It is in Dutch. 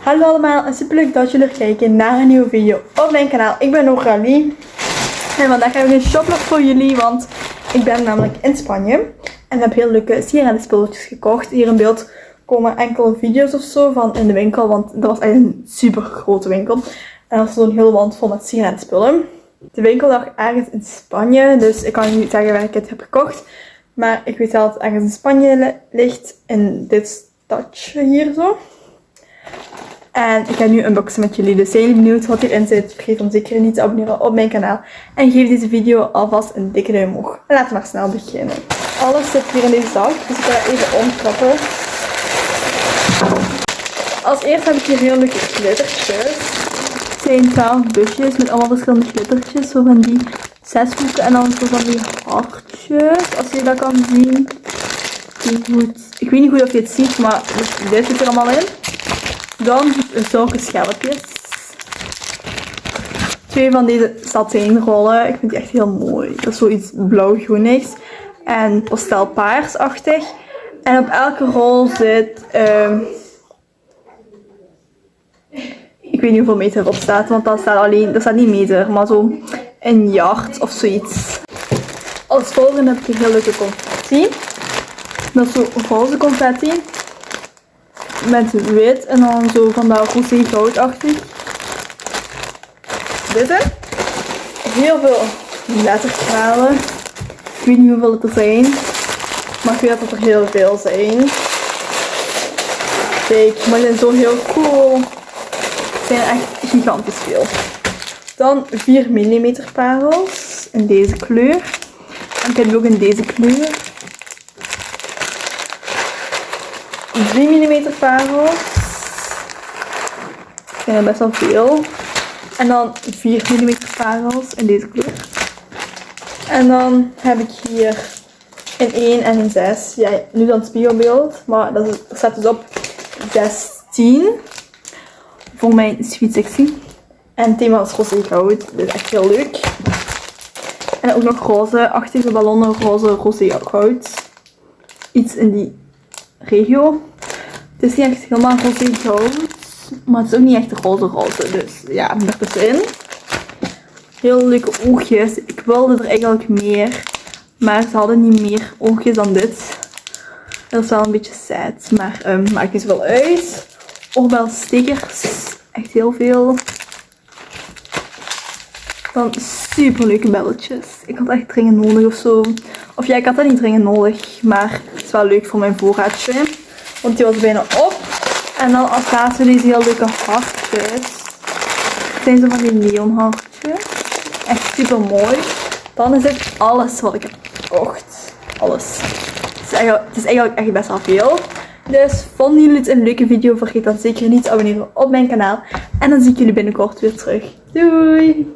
Hallo allemaal en super leuk dat jullie kijken naar een nieuwe video op mijn kanaal. Ik ben Noralie en vandaag heb ik een shoplog voor jullie, want ik ben namelijk in Spanje en heb heel leuke sigarettenspulletjes gekocht. Hier in beeld komen enkele video's of zo van in de winkel, want dat was echt een super grote winkel. En dat was zo'n hele wand vol met sigarettenspullen. De winkel lag ergens in Spanje, dus ik kan niet zeggen waar ik het heb gekocht. Maar ik weet wel dat het ergens in Spanje ligt, in dit stadje hier zo. En ik ga nu unboxen met jullie. Dus zijn jullie benieuwd wat hierin zit? Vergeet dan zeker niet te abonneren op mijn kanaal. En geef deze video alvast een dikke duim omhoog. Laten we maar snel beginnen. Alles zit hier in deze zak, dus ik ga even omklappen. Als eerste heb ik hier heel leuke glittertjes. Het zijn 12 busjes met allemaal verschillende glittertjes. Zo van die zes hoeken en dan zo van die hartjes. Als je dat kan zien. Ik weet niet goed of je het ziet, maar dit zit er allemaal in. Dan zulke schelpjes. Twee van deze satijnrollen. Ik vind die echt heel mooi. Dat is zoiets blauw-groenigs. En pastelpaarsachtig. En op elke rol zit... Uh, ik weet niet hoeveel meter erop staat. Want dat staat alleen... Dat staat niet meter. Maar zo een yard of zoiets. Als volgende heb ik een heel leuke confetti. Dat is zo roze confetti met wit en dan zo van dat roze goudachtig. Dit hè. Heel veel letterstralen. Ik weet niet hoeveel het er zijn. Maar ik weet dat er heel veel zijn. Kijk, maar die zijn zo heel cool. Het zijn echt gigantisch veel. Dan 4 mm parels in deze kleur. En ik heb die ook in deze kleur. 3 mm parels. Ik vind best wel veel. En dan 4 mm parels in deze kleur. En dan heb ik hier een 1 en een 6. Ja, nu dan spiegelbeeld. Maar dat, staat dus op 16. Voor mijn Sweet 16. En het thema is roze goud. Dit is echt heel leuk. En ook nog roze-achtige ballonnen. Roze, roze goud. Iets in die regio. Het is niet echt helemaal roze goud. Maar het is ook niet echt roze roze. Dus ja, ertussenin. Heel leuke oogjes. Ik wilde er eigenlijk meer. Maar ze hadden niet meer oogjes dan dit. Dat is wel een beetje sad. Maar um, maakt niet zoveel uit. Oorbelstickers. Echt heel veel. Dan super leuke belletjes. Ik had echt dringend nodig of zo. Of ja, ik had dat niet dringend nodig. Maar het is wel leuk voor mijn voorraadje. Want die was bijna op. En dan als laatste deze heel leuke hartjes. Het zijn zo van die neonhartjes. Echt super mooi. Dan is het alles wat ik heb gekocht. Alles. Het is, eigenlijk, het is eigenlijk echt best wel veel. Dus vonden jullie het een leuke video? Vergeet dan zeker niet te abonneren op mijn kanaal. En dan zie ik jullie binnenkort weer terug. Doei!